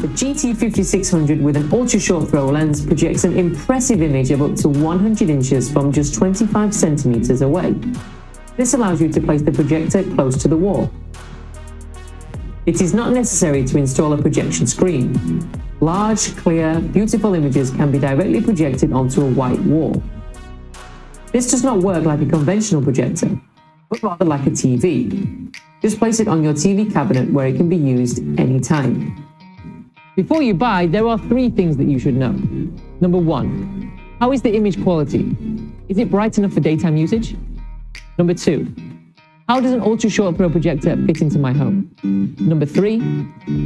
The GT5600 with an ultra-short throw lens projects an impressive image of up to 100 inches from just 25 centimeters away. This allows you to place the projector close to the wall. It is not necessary to install a projection screen. Large, clear, beautiful images can be directly projected onto a white wall. This does not work like a conventional projector, but rather like a TV. Just place it on your TV cabinet where it can be used anytime. Before you buy, there are three things that you should know. Number one, how is the image quality? Is it bright enough for daytime usage? Number two, how does an ultra short throw projector fit into my home? Number three,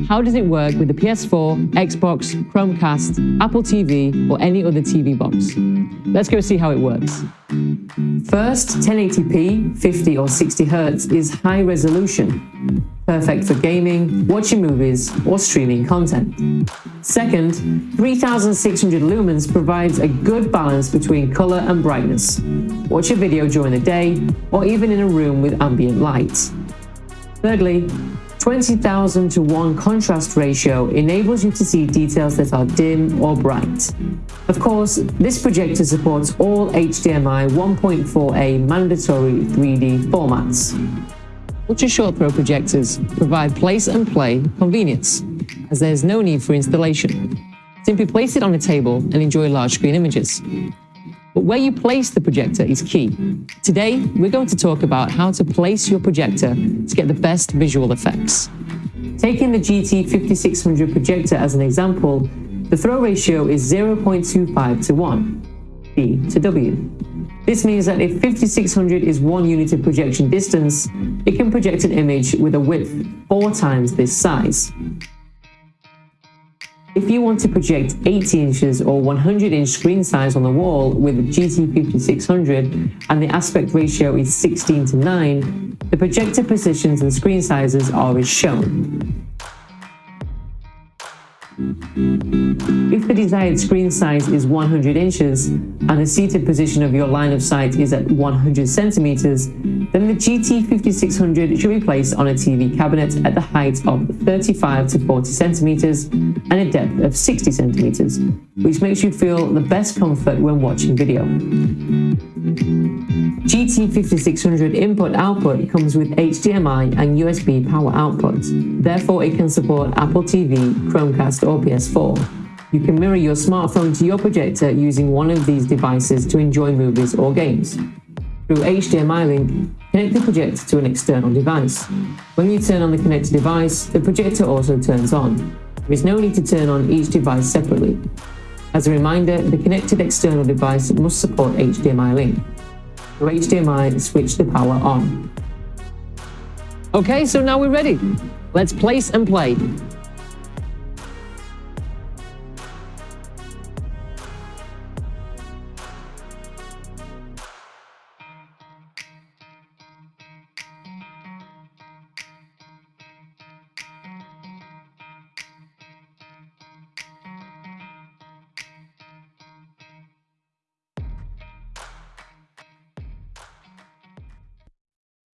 how does it work with the PS4, Xbox, Chromecast, Apple TV, or any other TV box? Let's go see how it works. First, 1080p, 50 or 60 Hz is high resolution, perfect for gaming, watching movies, or streaming content. Second, 3600 lumens provides a good balance between color and brightness. Watch a video during the day, or even in a room with ambient light. Thirdly, 20,000 to 1 contrast ratio enables you to see details that are dim or bright. Of course, this projector supports all HDMI 1.4a mandatory 3D formats. Ultra short throw projectors provide place and play convenience, as there is no need for installation. Simply place it on a table and enjoy large screen images. But where you place the projector is key. Today, we're going to talk about how to place your projector to get the best visual effects. Taking the GT5600 projector as an example, the throw ratio is 0.25 to 1, B to W. This means that if 5600 is one unit of projection distance, it can project an image with a width four times this size. If you want to project 80 inches or 100 inch screen size on the wall with GT5600 and the aspect ratio is 16 to 9, the projector positions and screen sizes are as shown. If the desired screen size is 100 inches and the seated position of your line of sight is at 100 centimeters, then the GT5600 should be placed on a TV cabinet at the height of 35 to 40 centimeters and a depth of 60 centimeters, which makes you feel the best comfort when watching video. GT5600 input-output comes with HDMI and USB power outputs, therefore it can support Apple TV, Chromecast or PS4. You can mirror your smartphone to your projector using one of these devices to enjoy movies or games. Through HDMI link, connect the projector to an external device. When you turn on the connected device, the projector also turns on. There is no need to turn on each device separately. As a reminder, the connected external device must support HDMI link. Through HDMI, switch the power on. Okay, so now we're ready. Let's place and play.